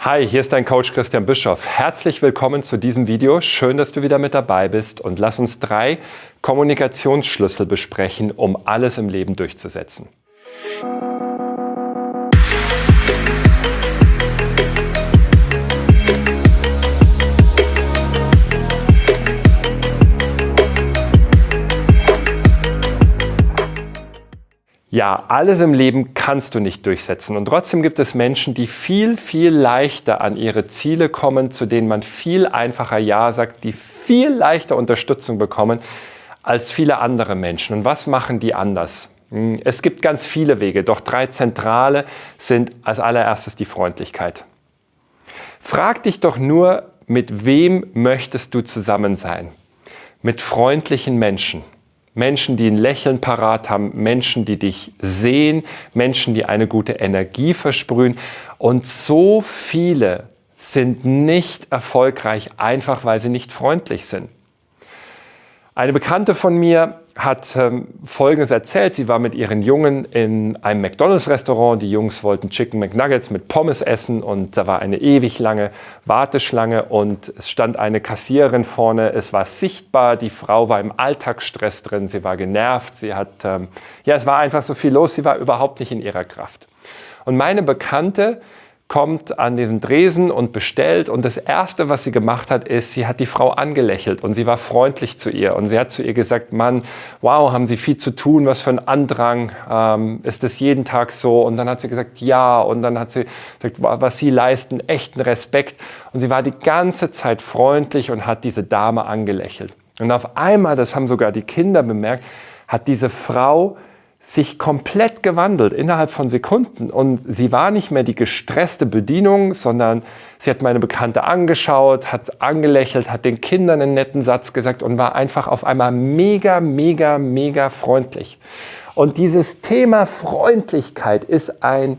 Hi, hier ist dein Coach Christian Bischoff. Herzlich willkommen zu diesem Video. Schön, dass du wieder mit dabei bist und lass uns drei Kommunikationsschlüssel besprechen, um alles im Leben durchzusetzen. Ja, alles im Leben kannst du nicht durchsetzen und trotzdem gibt es Menschen, die viel, viel leichter an ihre Ziele kommen, zu denen man viel einfacher Ja sagt, die viel leichter Unterstützung bekommen als viele andere Menschen. Und was machen die anders? Hm, es gibt ganz viele Wege, doch drei zentrale sind als allererstes die Freundlichkeit. Frag dich doch nur, mit wem möchtest du zusammen sein? Mit freundlichen Menschen. Menschen, die ein Lächeln parat haben, Menschen, die dich sehen, Menschen, die eine gute Energie versprühen. Und so viele sind nicht erfolgreich, einfach weil sie nicht freundlich sind. Eine Bekannte von mir hat ähm, Folgendes erzählt. Sie war mit ihren Jungen in einem McDonalds-Restaurant. Die Jungs wollten Chicken McNuggets mit Pommes essen und da war eine ewig lange Warteschlange und es stand eine Kassiererin vorne. Es war sichtbar, die Frau war im Alltagsstress drin, sie war genervt, sie hat, ähm, ja, es war einfach so viel los, sie war überhaupt nicht in ihrer Kraft. Und meine Bekannte kommt an diesen Dresen und bestellt und das Erste, was sie gemacht hat, ist, sie hat die Frau angelächelt und sie war freundlich zu ihr und sie hat zu ihr gesagt, Mann, wow, haben Sie viel zu tun, was für ein Andrang, ähm, ist das jeden Tag so? Und dann hat sie gesagt, ja und dann hat sie gesagt, was Sie leisten, echten Respekt und sie war die ganze Zeit freundlich und hat diese Dame angelächelt. Und auf einmal, das haben sogar die Kinder bemerkt, hat diese Frau sich komplett gewandelt innerhalb von Sekunden. Und sie war nicht mehr die gestresste Bedienung, sondern sie hat meine Bekannte angeschaut, hat angelächelt, hat den Kindern einen netten Satz gesagt und war einfach auf einmal mega, mega, mega freundlich. Und dieses Thema Freundlichkeit ist ein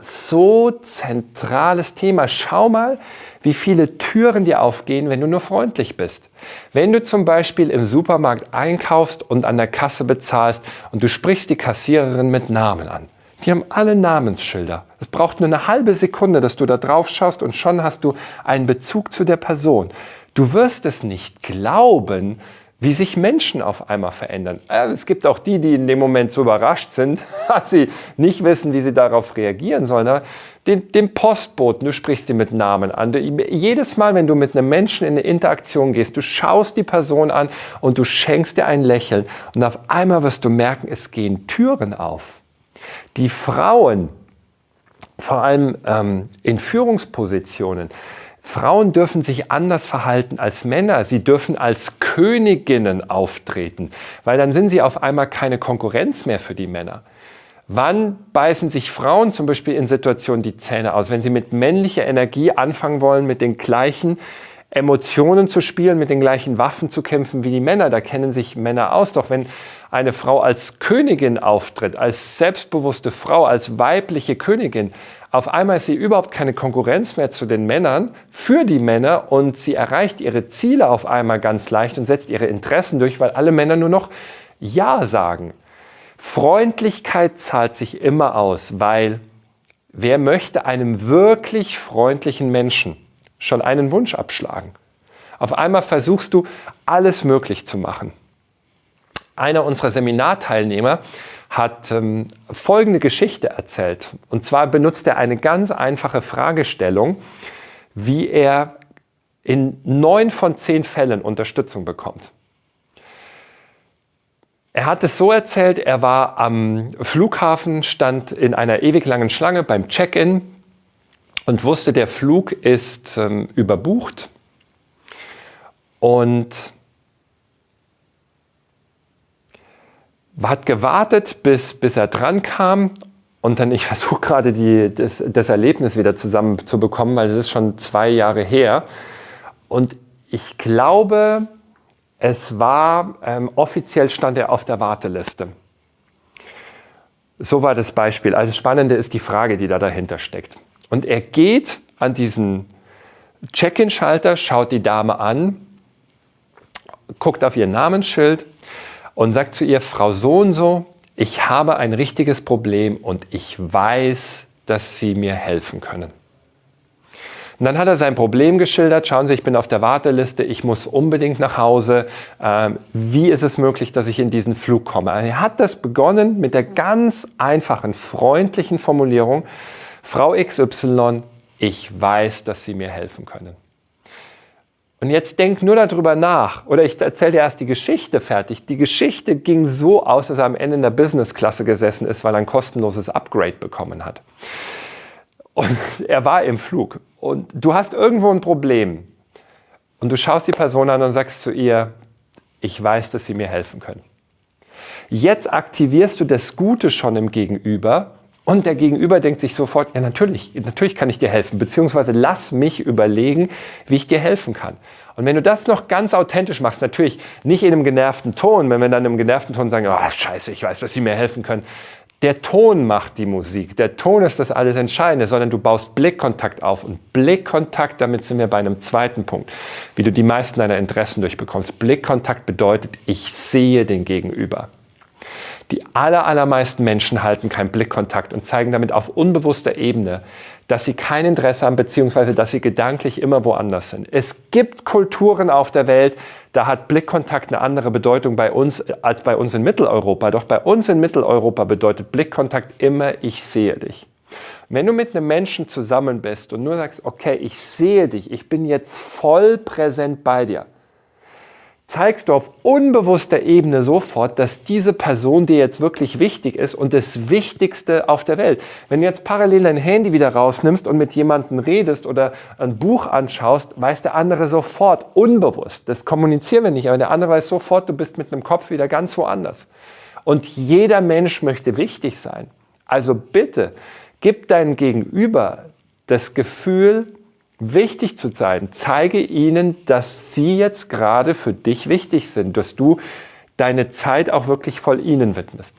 so zentrales Thema. Schau mal, wie viele Türen dir aufgehen, wenn du nur freundlich bist. Wenn du zum Beispiel im Supermarkt einkaufst und an der Kasse bezahlst und du sprichst die Kassiererin mit Namen an. Die haben alle Namensschilder. Es braucht nur eine halbe Sekunde, dass du da drauf schaust und schon hast du einen Bezug zu der Person. Du wirst es nicht glauben, wie sich Menschen auf einmal verändern. Äh, es gibt auch die, die in dem Moment so überrascht sind, dass sie nicht wissen, wie sie darauf reagieren sollen. Den, den Postboten, du sprichst ihn mit Namen an. Du, jedes Mal, wenn du mit einem Menschen in eine Interaktion gehst, du schaust die Person an und du schenkst dir ein Lächeln und auf einmal wirst du merken, es gehen Türen auf. Die Frauen, vor allem ähm, in Führungspositionen, Frauen dürfen sich anders verhalten als Männer. Sie dürfen als Königinnen auftreten, weil dann sind sie auf einmal keine Konkurrenz mehr für die Männer. Wann beißen sich Frauen zum Beispiel in Situationen die Zähne aus, wenn sie mit männlicher Energie anfangen wollen, mit den gleichen Emotionen zu spielen, mit den gleichen Waffen zu kämpfen wie die Männer. Da kennen sich Männer aus. Doch wenn eine Frau als Königin auftritt, als selbstbewusste Frau, als weibliche Königin, auf einmal ist sie überhaupt keine Konkurrenz mehr zu den Männern, für die Männer und sie erreicht ihre Ziele auf einmal ganz leicht und setzt ihre Interessen durch, weil alle Männer nur noch Ja sagen. Freundlichkeit zahlt sich immer aus, weil wer möchte einem wirklich freundlichen Menschen schon einen Wunsch abschlagen. Auf einmal versuchst du, alles möglich zu machen. Einer unserer Seminarteilnehmer hat ähm, folgende Geschichte erzählt. Und zwar benutzt er eine ganz einfache Fragestellung, wie er in neun von zehn Fällen Unterstützung bekommt. Er hat es so erzählt, er war am Flughafen, stand in einer ewig langen Schlange beim Check-in und wusste, der Flug ist ähm, überbucht und hat gewartet, bis, bis er dran kam und dann, ich versuche gerade das, das Erlebnis wieder zusammenzubekommen, weil es ist schon zwei Jahre her und ich glaube, es war, ähm, offiziell stand er auf der Warteliste. So war das Beispiel. Also das Spannende ist die Frage, die da dahinter steckt. Und er geht an diesen Check-in-Schalter, schaut die Dame an, guckt auf ihr Namensschild und sagt zu ihr, Frau so und so, ich habe ein richtiges Problem und ich weiß, dass Sie mir helfen können. Und dann hat er sein Problem geschildert. Schauen Sie, ich bin auf der Warteliste, ich muss unbedingt nach Hause. Ähm, wie ist es möglich, dass ich in diesen Flug komme? Er hat das begonnen mit der ganz einfachen, freundlichen Formulierung, Frau XY, ich weiß, dass Sie mir helfen können. Und jetzt denk nur darüber nach. Oder ich erzähle dir erst die Geschichte fertig. Die Geschichte ging so aus, dass er am Ende in der Business-Klasse gesessen ist, weil er ein kostenloses Upgrade bekommen hat. Und er war im Flug. Und du hast irgendwo ein Problem. Und du schaust die Person an und sagst zu ihr, ich weiß, dass sie mir helfen können. Jetzt aktivierst du das Gute schon im Gegenüber und der Gegenüber denkt sich sofort, ja natürlich, natürlich kann ich dir helfen, beziehungsweise lass mich überlegen, wie ich dir helfen kann. Und wenn du das noch ganz authentisch machst, natürlich nicht in einem genervten Ton, wenn wir dann im genervten Ton sagen, oh scheiße, ich weiß, dass sie mir helfen können. Der Ton macht die Musik, der Ton ist das alles Entscheidende, sondern du baust Blickkontakt auf. Und Blickkontakt, damit sind wir bei einem zweiten Punkt, wie du die meisten deiner Interessen durchbekommst. Blickkontakt bedeutet, ich sehe den Gegenüber. Die aller, allermeisten Menschen halten keinen Blickkontakt und zeigen damit auf unbewusster Ebene, dass sie kein Interesse haben, beziehungsweise dass sie gedanklich immer woanders sind. Es gibt Kulturen auf der Welt, da hat Blickkontakt eine andere Bedeutung bei uns als bei uns in Mitteleuropa. Doch bei uns in Mitteleuropa bedeutet Blickkontakt immer, ich sehe dich. Wenn du mit einem Menschen zusammen bist und nur sagst, okay, ich sehe dich, ich bin jetzt voll präsent bei dir, zeigst du auf unbewusster Ebene sofort, dass diese Person dir jetzt wirklich wichtig ist und das Wichtigste auf der Welt. Wenn du jetzt parallel dein Handy wieder rausnimmst und mit jemandem redest oder ein Buch anschaust, weiß der andere sofort, unbewusst, das kommunizieren wir nicht, aber der andere weiß sofort, du bist mit einem Kopf wieder ganz woanders. Und jeder Mensch möchte wichtig sein. Also bitte, gib deinem Gegenüber das Gefühl, wichtig zu sein. Zeige ihnen, dass sie jetzt gerade für dich wichtig sind, dass du deine Zeit auch wirklich voll ihnen widmest.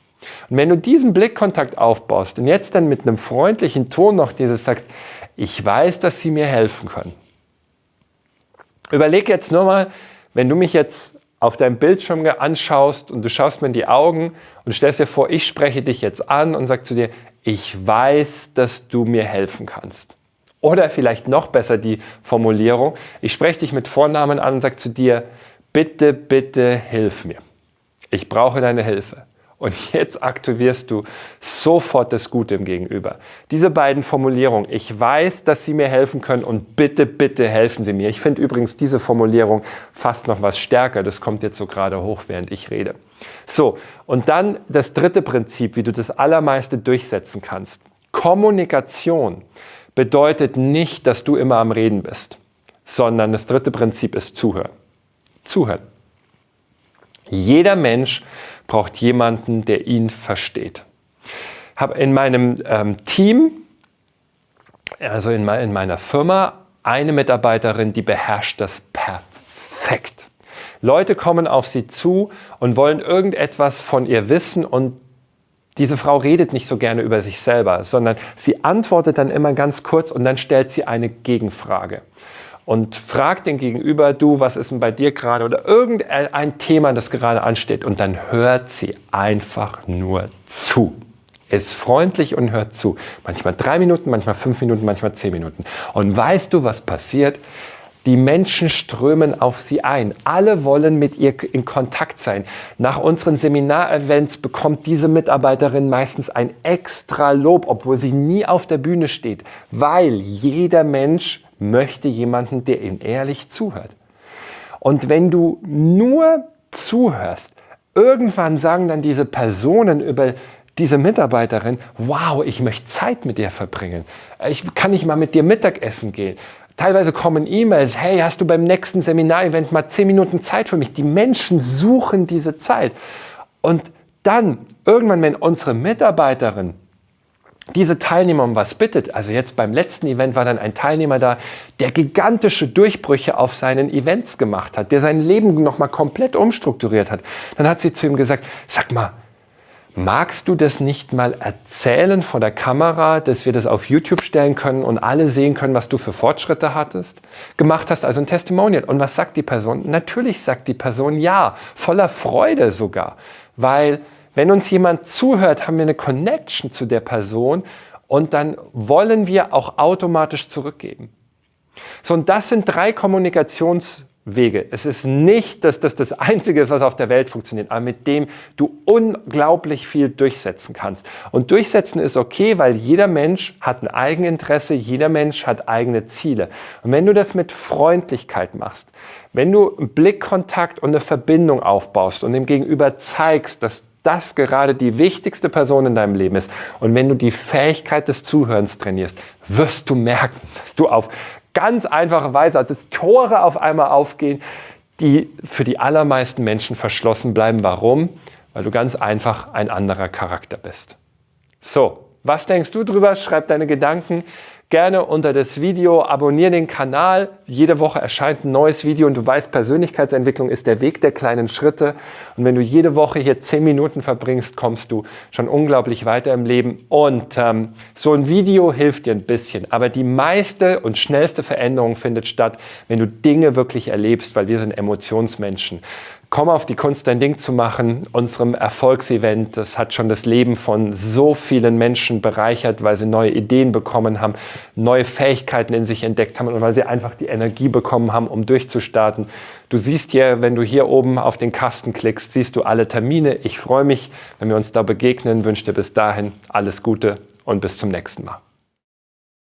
Und wenn du diesen Blickkontakt aufbaust und jetzt dann mit einem freundlichen Ton noch dieses sagst, ich weiß, dass sie mir helfen können. Überleg jetzt nur mal, wenn du mich jetzt auf deinem Bildschirm anschaust und du schaust mir in die Augen und stellst dir vor, ich spreche dich jetzt an und sage zu dir, ich weiß, dass du mir helfen kannst. Oder vielleicht noch besser die Formulierung, ich spreche dich mit Vornamen an und sage zu dir, bitte, bitte hilf mir. Ich brauche deine Hilfe. Und jetzt aktivierst du sofort das Gute im Gegenüber. Diese beiden Formulierungen, ich weiß, dass sie mir helfen können und bitte, bitte helfen sie mir. Ich finde übrigens diese Formulierung fast noch was stärker. Das kommt jetzt so gerade hoch, während ich rede. So, und dann das dritte Prinzip, wie du das Allermeiste durchsetzen kannst. Kommunikation bedeutet nicht, dass du immer am Reden bist, sondern das dritte Prinzip ist Zuhören. Zuhören. Jeder Mensch braucht jemanden, der ihn versteht. Habe in meinem ähm, Team, also in, in meiner Firma, eine Mitarbeiterin, die beherrscht das perfekt. Leute kommen auf sie zu und wollen irgendetwas von ihr wissen und diese Frau redet nicht so gerne über sich selber, sondern sie antwortet dann immer ganz kurz und dann stellt sie eine Gegenfrage und fragt den Gegenüber, du, was ist denn bei dir gerade oder irgendein Thema, das gerade ansteht und dann hört sie einfach nur zu. Ist freundlich und hört zu. Manchmal drei Minuten, manchmal fünf Minuten, manchmal zehn Minuten. Und weißt du, was passiert? Die Menschen strömen auf sie ein. Alle wollen mit ihr in Kontakt sein. Nach unseren Seminarevents bekommt diese Mitarbeiterin meistens ein extra Lob, obwohl sie nie auf der Bühne steht, weil jeder Mensch möchte jemanden, der ihm ehrlich zuhört. Und wenn du nur zuhörst, irgendwann sagen dann diese Personen über diese Mitarbeiterin, wow, ich möchte Zeit mit dir verbringen. Ich kann nicht mal mit dir Mittagessen gehen. Teilweise kommen E-Mails, hey, hast du beim nächsten Seminarevent mal zehn Minuten Zeit für mich? Die Menschen suchen diese Zeit. Und dann, irgendwann, wenn unsere Mitarbeiterin diese Teilnehmer um was bittet, also jetzt beim letzten Event war dann ein Teilnehmer da, der gigantische Durchbrüche auf seinen Events gemacht hat, der sein Leben nochmal komplett umstrukturiert hat, dann hat sie zu ihm gesagt, sag mal, Magst du das nicht mal erzählen vor der Kamera, dass wir das auf YouTube stellen können und alle sehen können, was du für Fortschritte hattest? Gemacht hast, also ein Testimonial. Und was sagt die Person? Natürlich sagt die Person ja, voller Freude sogar. Weil wenn uns jemand zuhört, haben wir eine Connection zu der Person und dann wollen wir auch automatisch zurückgeben. So, und das sind drei Kommunikations- Wege. Es ist nicht, dass das das Einzige ist, was auf der Welt funktioniert, aber mit dem du unglaublich viel durchsetzen kannst. Und durchsetzen ist okay, weil jeder Mensch hat ein Eigeninteresse, jeder Mensch hat eigene Ziele. Und wenn du das mit Freundlichkeit machst, wenn du einen Blickkontakt und eine Verbindung aufbaust und dem Gegenüber zeigst, dass das gerade die wichtigste Person in deinem Leben ist. Und wenn du die Fähigkeit des Zuhörens trainierst, wirst du merken, dass du auf ganz einfache Weise, dass Tore auf einmal aufgehen, die für die allermeisten Menschen verschlossen bleiben. Warum? Weil du ganz einfach ein anderer Charakter bist. So, was denkst du drüber? Schreib deine Gedanken gerne unter das Video, abonniere den Kanal. Jede Woche erscheint ein neues Video und du weißt, Persönlichkeitsentwicklung ist der Weg der kleinen Schritte. Und wenn du jede Woche hier zehn Minuten verbringst, kommst du schon unglaublich weiter im Leben. Und ähm, so ein Video hilft dir ein bisschen. Aber die meiste und schnellste Veränderung findet statt, wenn du Dinge wirklich erlebst, weil wir sind Emotionsmenschen. Komm auf die Kunst, dein Ding zu machen, unserem Erfolgsevent. Das hat schon das Leben von so vielen Menschen bereichert, weil sie neue Ideen bekommen haben, neue Fähigkeiten in sich entdeckt haben und weil sie einfach die Energie bekommen haben, um durchzustarten. Du siehst hier, wenn du hier oben auf den Kasten klickst, siehst du alle Termine. Ich freue mich, wenn wir uns da begegnen, wünsche dir bis dahin alles Gute und bis zum nächsten Mal.